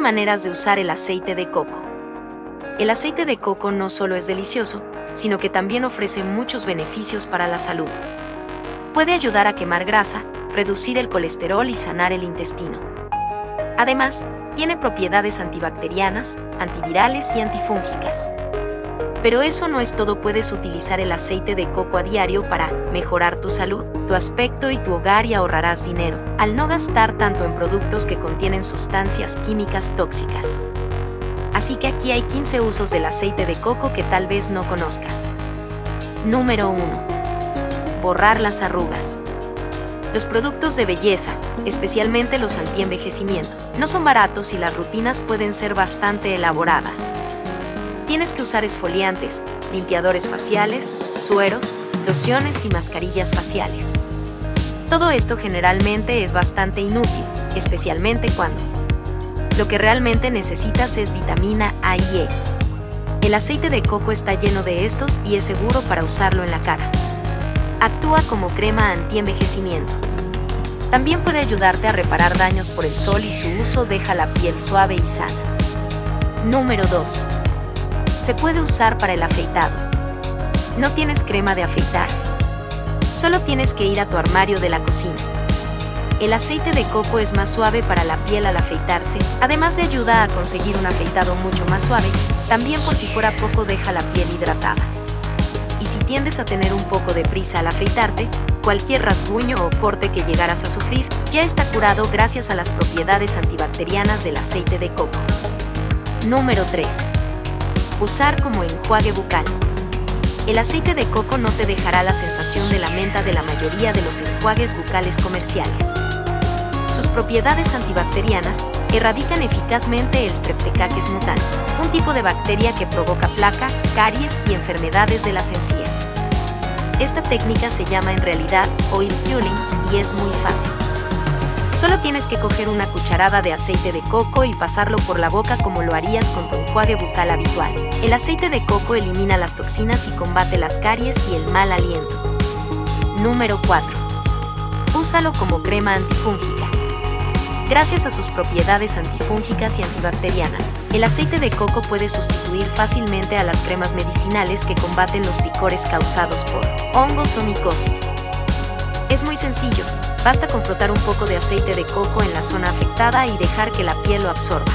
7 maneras de usar el aceite de coco. El aceite de coco no solo es delicioso, sino que también ofrece muchos beneficios para la salud. Puede ayudar a quemar grasa, reducir el colesterol y sanar el intestino. Además, tiene propiedades antibacterianas, antivirales y antifúngicas. Pero eso no es todo, puedes utilizar el aceite de coco a diario para mejorar tu salud, tu aspecto y tu hogar y ahorrarás dinero, al no gastar tanto en productos que contienen sustancias químicas tóxicas. Así que aquí hay 15 usos del aceite de coco que tal vez no conozcas. Número 1. Borrar las arrugas. Los productos de belleza, especialmente los antienvejecimiento, no son baratos y las rutinas pueden ser bastante elaboradas tienes que usar esfoliantes, limpiadores faciales, sueros, lociones y mascarillas faciales. Todo esto generalmente es bastante inútil, especialmente cuando lo que realmente necesitas es vitamina A y E. El aceite de coco está lleno de estos y es seguro para usarlo en la cara. Actúa como crema anti-envejecimiento. También puede ayudarte a reparar daños por el sol y su uso deja la piel suave y sana. Número 2 se puede usar para el afeitado. No tienes crema de afeitar. Solo tienes que ir a tu armario de la cocina. El aceite de coco es más suave para la piel al afeitarse, además de ayuda a conseguir un afeitado mucho más suave, también por si fuera poco deja la piel hidratada. Y si tiendes a tener un poco de prisa al afeitarte, cualquier rasguño o corte que llegaras a sufrir ya está curado gracias a las propiedades antibacterianas del aceite de coco. Número 3. Usar como enjuague bucal. El aceite de coco no te dejará la sensación de la menta de la mayoría de los enjuagues bucales comerciales. Sus propiedades antibacterianas erradican eficazmente el Streptococcus mutans, un tipo de bacteria que provoca placa, caries y enfermedades de las encías. Esta técnica se llama en realidad oil pulling y es muy fácil. Solo tienes que coger una cucharada de aceite de coco y pasarlo por la boca como lo harías con tu enjuague bucal habitual. El aceite de coco elimina las toxinas y combate las caries y el mal aliento. Número 4. Úsalo como crema antifúngica. Gracias a sus propiedades antifúngicas y antibacterianas, el aceite de coco puede sustituir fácilmente a las cremas medicinales que combaten los picores causados por hongos o micosis. Es muy sencillo, Basta con frotar un poco de aceite de coco en la zona afectada y dejar que la piel lo absorba.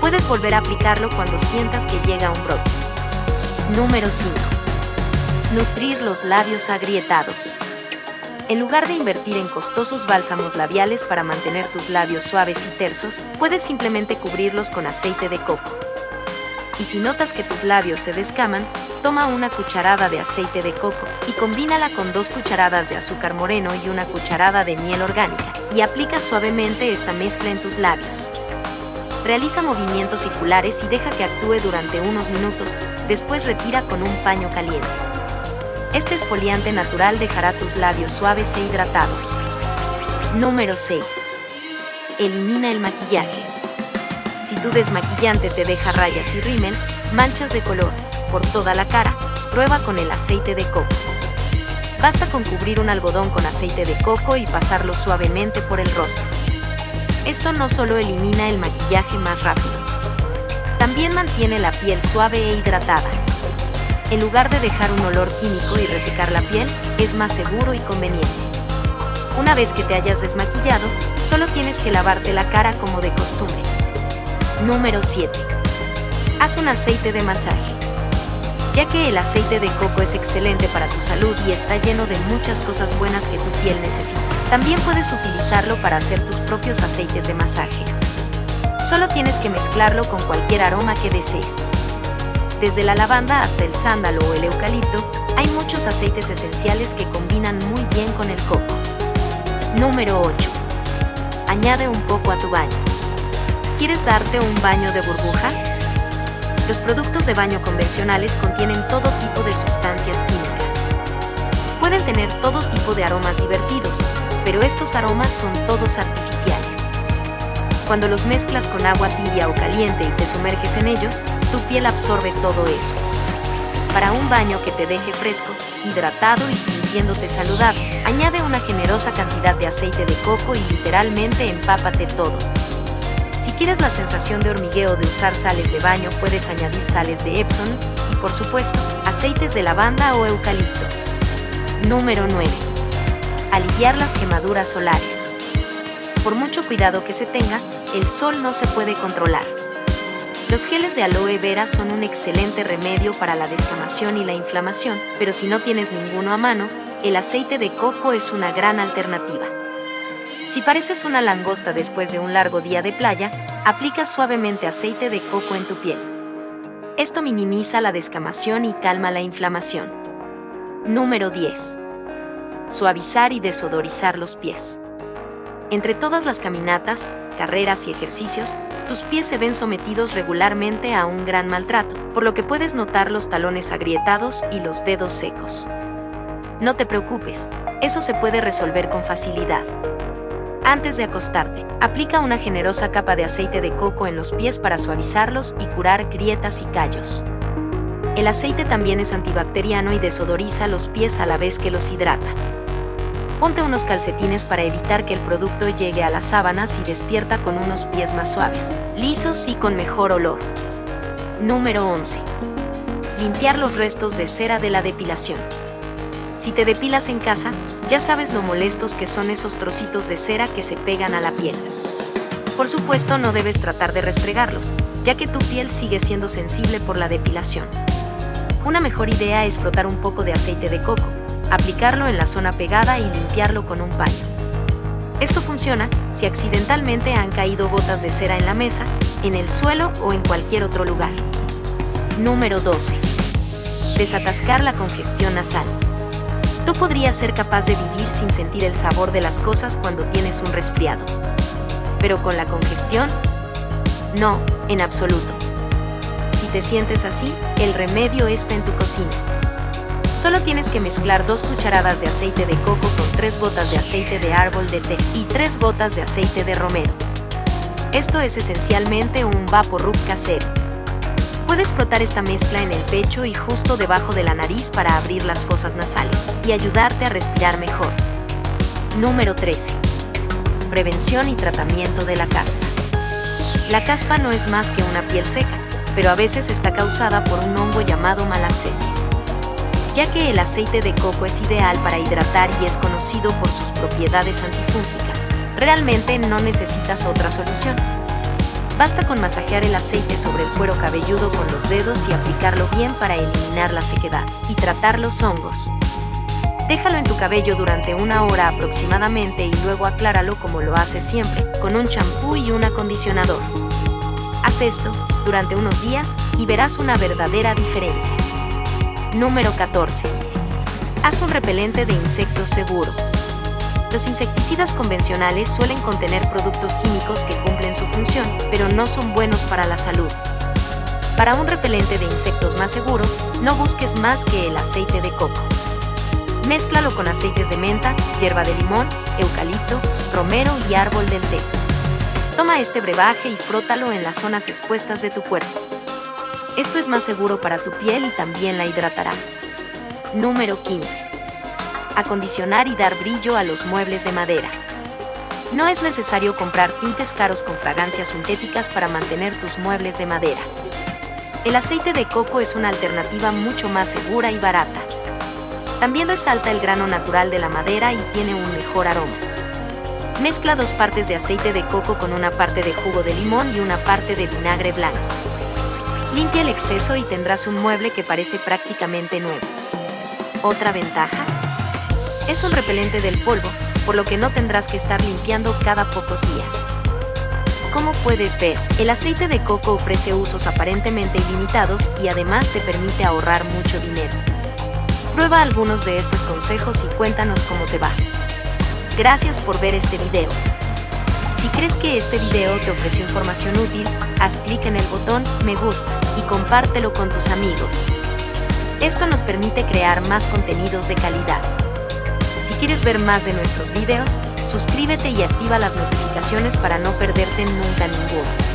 Puedes volver a aplicarlo cuando sientas que llega un brote. Número 5. Nutrir los labios agrietados. En lugar de invertir en costosos bálsamos labiales para mantener tus labios suaves y tersos, puedes simplemente cubrirlos con aceite de coco. Y si notas que tus labios se descaman, toma una cucharada de aceite de coco y combínala con dos cucharadas de azúcar moreno y una cucharada de miel orgánica y aplica suavemente esta mezcla en tus labios. Realiza movimientos circulares y deja que actúe durante unos minutos, después retira con un paño caliente. Este esfoliante natural dejará tus labios suaves e hidratados. Número 6. Elimina el maquillaje. Si tu desmaquillante te deja rayas y rímel, manchas de color, por toda la cara, prueba con el aceite de coco. Basta con cubrir un algodón con aceite de coco y pasarlo suavemente por el rostro. Esto no solo elimina el maquillaje más rápido, también mantiene la piel suave e hidratada. En lugar de dejar un olor químico y resecar la piel, es más seguro y conveniente. Una vez que te hayas desmaquillado, solo tienes que lavarte la cara como de costumbre. Número 7. Haz un aceite de masaje ya que el aceite de coco es excelente para tu salud y está lleno de muchas cosas buenas que tu piel necesita. También puedes utilizarlo para hacer tus propios aceites de masaje. Solo tienes que mezclarlo con cualquier aroma que desees. Desde la lavanda hasta el sándalo o el eucalipto, hay muchos aceites esenciales que combinan muy bien con el coco. Número 8. Añade un poco a tu baño. ¿Quieres darte un baño de burbujas? Los productos de baño convencionales contienen todo tipo de sustancias químicas. Pueden tener todo tipo de aromas divertidos, pero estos aromas son todos artificiales. Cuando los mezclas con agua tibia o caliente y te sumerges en ellos, tu piel absorbe todo eso. Para un baño que te deje fresco, hidratado y sintiéndote saludable, añade una generosa cantidad de aceite de coco y literalmente empápate todo. Si quieres la sensación de hormigueo de usar sales de baño, puedes añadir sales de Epsom y, por supuesto, aceites de lavanda o eucalipto. Número 9. Aliviar las quemaduras solares. Por mucho cuidado que se tenga, el sol no se puede controlar. Los geles de aloe vera son un excelente remedio para la descamación y la inflamación, pero si no tienes ninguno a mano, el aceite de coco es una gran alternativa. Si pareces una langosta después de un largo día de playa, aplica suavemente aceite de coco en tu piel. Esto minimiza la descamación y calma la inflamación. Número 10. Suavizar y desodorizar los pies. Entre todas las caminatas, carreras y ejercicios, tus pies se ven sometidos regularmente a un gran maltrato, por lo que puedes notar los talones agrietados y los dedos secos. No te preocupes, eso se puede resolver con facilidad. Antes de acostarte, aplica una generosa capa de aceite de coco en los pies para suavizarlos y curar grietas y callos. El aceite también es antibacteriano y desodoriza los pies a la vez que los hidrata. Ponte unos calcetines para evitar que el producto llegue a las sábanas y despierta con unos pies más suaves, lisos y con mejor olor. Número 11. Limpiar los restos de cera de la depilación. Si te depilas en casa, ya sabes lo molestos que son esos trocitos de cera que se pegan a la piel. Por supuesto, no debes tratar de restregarlos, ya que tu piel sigue siendo sensible por la depilación. Una mejor idea es frotar un poco de aceite de coco, aplicarlo en la zona pegada y limpiarlo con un paño. Esto funciona si accidentalmente han caído gotas de cera en la mesa, en el suelo o en cualquier otro lugar. Número 12. Desatascar la congestión nasal. Tú podrías ser capaz de vivir sin sentir el sabor de las cosas cuando tienes un resfriado. Pero con la congestión, no, en absoluto. Si te sientes así, el remedio está en tu cocina. Solo tienes que mezclar dos cucharadas de aceite de coco con tres gotas de aceite de árbol de té y tres gotas de aceite de romero. Esto es esencialmente un Vaporub casero. Puedes frotar esta mezcla en el pecho y justo debajo de la nariz para abrir las fosas nasales y ayudarte a respirar mejor. Número 13. Prevención y tratamiento de la caspa. La caspa no es más que una piel seca, pero a veces está causada por un hongo llamado malacesia ya que el aceite de coco es ideal para hidratar y es conocido por sus propiedades antifúngicas. Realmente no necesitas otra solución. Basta con masajear el aceite sobre el cuero cabelludo con los dedos y aplicarlo bien para eliminar la sequedad y tratar los hongos. Déjalo en tu cabello durante una hora aproximadamente y luego acláralo como lo haces siempre, con un champú y un acondicionador. Haz esto durante unos días y verás una verdadera diferencia. Número 14. Haz un repelente de insectos seguro. Los insecticidas convencionales suelen contener productos químicos que cumplen su función, pero no son buenos para la salud. Para un repelente de insectos más seguro, no busques más que el aceite de coco. Mézclalo con aceites de menta, hierba de limón, eucalipto, romero y árbol del té. Toma este brebaje y frótalo en las zonas expuestas de tu cuerpo. Esto es más seguro para tu piel y también la hidratará. Número 15. Acondicionar y dar brillo a los muebles de madera. No es necesario comprar tintes caros con fragancias sintéticas para mantener tus muebles de madera. El aceite de coco es una alternativa mucho más segura y barata. También resalta el grano natural de la madera y tiene un mejor aroma. Mezcla dos partes de aceite de coco con una parte de jugo de limón y una parte de vinagre blanco. Limpia el exceso y tendrás un mueble que parece prácticamente nuevo. Otra ventaja es un repelente del polvo, por lo que no tendrás que estar limpiando cada pocos días. Como puedes ver, el aceite de coco ofrece usos aparentemente ilimitados y además te permite ahorrar mucho dinero. Prueba algunos de estos consejos y cuéntanos cómo te va. Gracias por ver este video. Si crees que este video te ofreció información útil, haz clic en el botón me gusta y compártelo con tus amigos. Esto nos permite crear más contenidos de calidad. Quieres ver más de nuestros videos, suscríbete y activa las notificaciones para no perderte nunca ninguno.